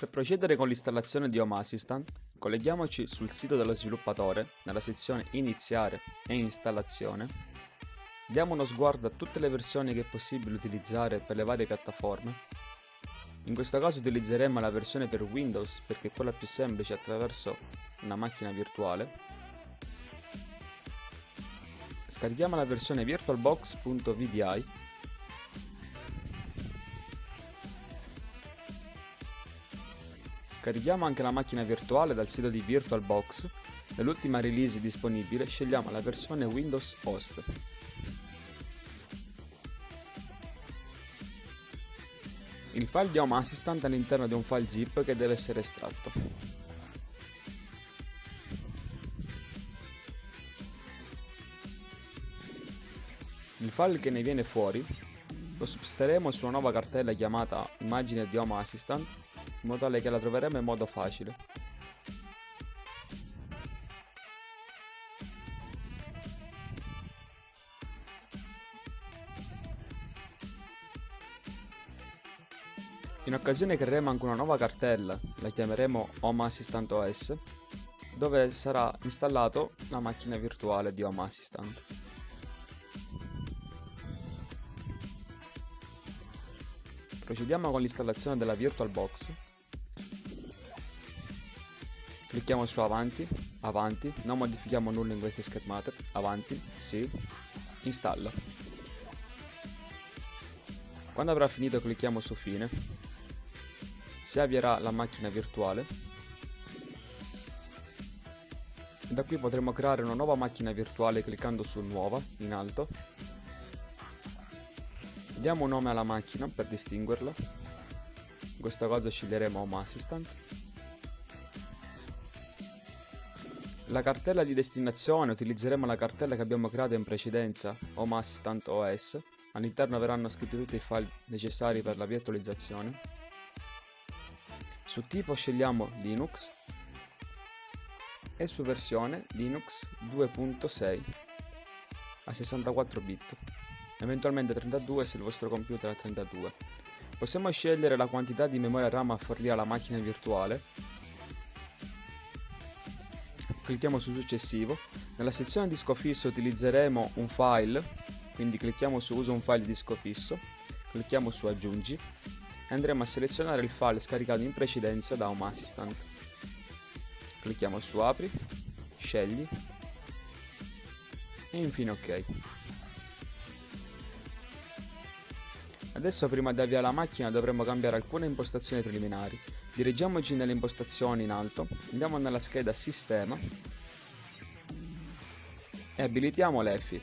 Per procedere con l'installazione di Home Assistant, colleghiamoci sul sito dello sviluppatore nella sezione Iniziare e Installazione. Diamo uno sguardo a tutte le versioni che è possibile utilizzare per le varie piattaforme. In questo caso utilizzeremo la versione per Windows perché è quella più semplice attraverso una macchina virtuale. Scarichiamo la versione virtualbox.vdi Scarichiamo anche la macchina virtuale dal sito di VirtualBox. Nell'ultima release disponibile scegliamo la versione Windows Host. Il file di Home Assistant all'interno di un file zip che deve essere estratto. Il file che ne viene fuori lo sposteremo su una nuova cartella chiamata immagine di Home Assistant in modo tale che la troveremo in modo facile. In occasione creeremo anche una nuova cartella, la chiameremo Home Assistant OS, dove sarà installato la macchina virtuale di Home Assistant. Procediamo con l'installazione della VirtualBox Clicchiamo su avanti, avanti, non modifichiamo nulla in queste schermate, avanti, sì, installa. Quando avrà finito clicchiamo su fine, si avvierà la macchina virtuale. Da qui potremo creare una nuova macchina virtuale cliccando su nuova in alto. Diamo un nome alla macchina per distinguerla. In questo caso sceglieremo Home Assistant La cartella di destinazione utilizzeremo la cartella che abbiamo creato in precedenza, Home Assistant OS. All'interno verranno scritti tutti i file necessari per la virtualizzazione. Su tipo scegliamo Linux e su versione Linux 2.6 a 64 bit, eventualmente 32 se il vostro computer ha 32. Possiamo scegliere la quantità di memoria RAM a fornire alla macchina virtuale clicchiamo su successivo. Nella sezione disco fisso utilizzeremo un file, quindi clicchiamo su uso un file disco fisso, clicchiamo su aggiungi e andremo a selezionare il file scaricato in precedenza da Home Assistant. Clicchiamo su apri, scegli e infine ok. Adesso prima di avviare la macchina dovremo cambiare alcune impostazioni preliminari. Dirigiamoci nelle impostazioni in alto, andiamo nella scheda Sistema e abilitiamo l'EFI.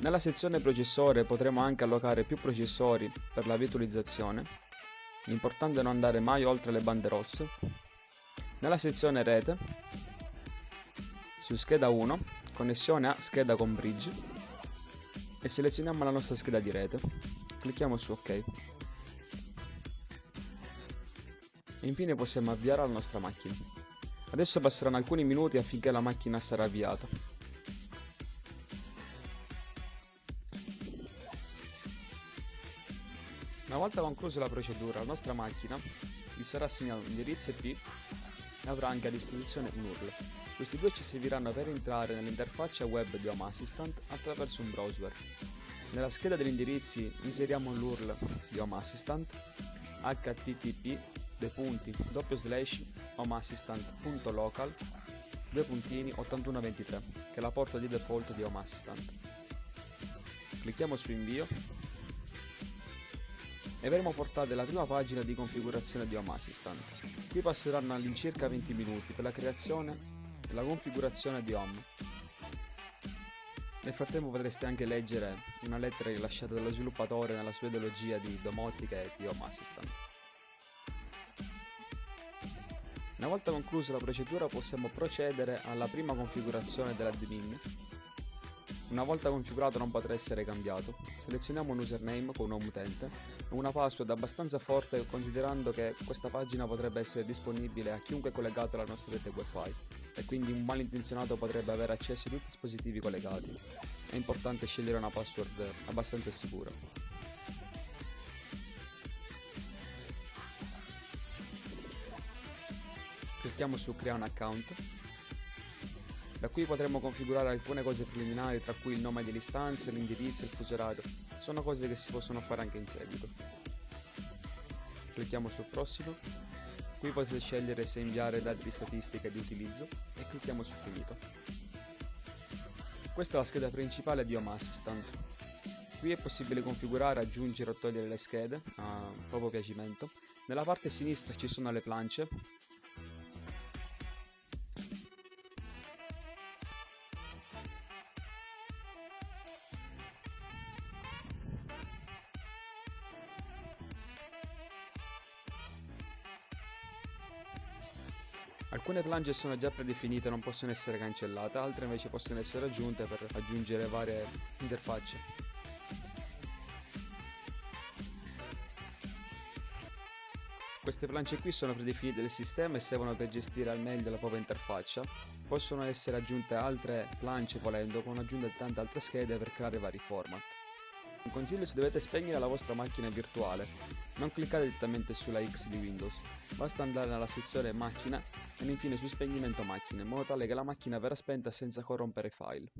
Nella sezione processore potremo anche allocare più processori per la virtualizzazione. L'importante è non andare mai oltre le bande rosse. Nella sezione rete, su scheda 1, connessione a scheda con bridge, e selezioniamo la nostra scheda di rete. Clicchiamo su ok. E infine possiamo avviare la nostra macchina. Adesso passeranno alcuni minuti affinché la macchina sarà avviata. Una volta conclusa la procedura, la nostra macchina gli sarà assegnato un indirizzo IP avrà anche a disposizione un URL. Questi due ci serviranno per entrare nell'interfaccia web di Home Assistant attraverso un browser. Nella scheda degli indirizzi inseriamo l'URL di Home Assistant http homeassistant.local 8123 che è la porta di default di Home Assistant. Clicchiamo su invio e verremo portati alla prima pagina di configurazione di Home Assistant. Qui passeranno all'incirca 20 minuti per la creazione la configurazione di home. Nel frattempo potreste anche leggere una lettera rilasciata dallo sviluppatore nella sua ideologia di domotica e di home assistant. Una volta conclusa la procedura possiamo procedere alla prima configurazione dell'admin. Una volta configurato non potrà essere cambiato. Selezioniamo un username con un utente e una password abbastanza forte considerando che questa pagina potrebbe essere disponibile a chiunque collegato alla nostra rete wifi e quindi un malintenzionato potrebbe avere accesso a tutti i dispositivi collegati. È importante scegliere una password abbastanza sicura. Clicchiamo su crea un account. Da qui potremo configurare alcune cose preliminari tra cui il nome dell'istanza, l'indirizzo e il fuso orario. Sono cose che si possono fare anche in seguito. Clicchiamo sul prossimo. Qui potete scegliere se inviare dati di statistica di utilizzo e clicchiamo su finito. Questa è la scheda principale di Home Assistant. Qui è possibile configurare, aggiungere o togliere le schede a proprio piacimento. Nella parte sinistra ci sono le plance Alcune planche sono già predefinite e non possono essere cancellate, altre invece possono essere aggiunte per aggiungere varie interfacce. Queste planche qui sono predefinite del sistema e servono per gestire al meglio la propria interfaccia. Possono essere aggiunte altre planche volendo con aggiunta di tante altre schede per creare vari format. Un consiglio se dovete spegnere la vostra macchina virtuale, non cliccate direttamente sulla X di Windows, basta andare nella sezione macchina e infine su spegnimento macchina in modo tale che la macchina verrà spenta senza corrompere i file.